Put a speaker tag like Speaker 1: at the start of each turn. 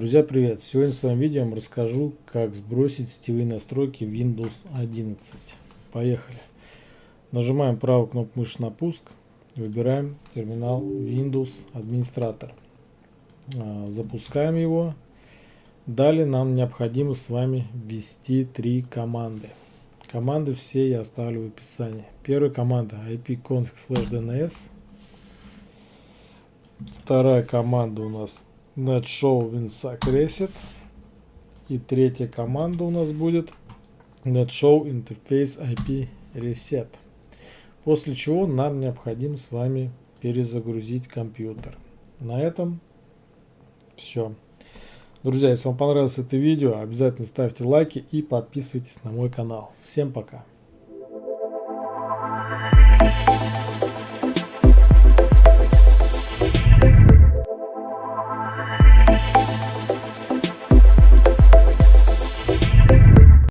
Speaker 1: Друзья, привет! Сегодня в своем видео я вам расскажу, как сбросить сетевые настройки Windows 11. Поехали! Нажимаем правую кнопку мыши на пуск, выбираем терминал Windows Администратор. А, запускаем его. Далее нам необходимо с вами ввести три команды. Команды все я оставлю в описании. Первая команда ipconfig/dns. Вторая команда у нас netshow winsack reset. И третья команда у нас будет netshow interface IP reset. После чего нам необходимо с вами перезагрузить компьютер. На этом все. Друзья, если вам понравилось это видео, обязательно ставьте лайки и подписывайтесь на мой канал. Всем пока!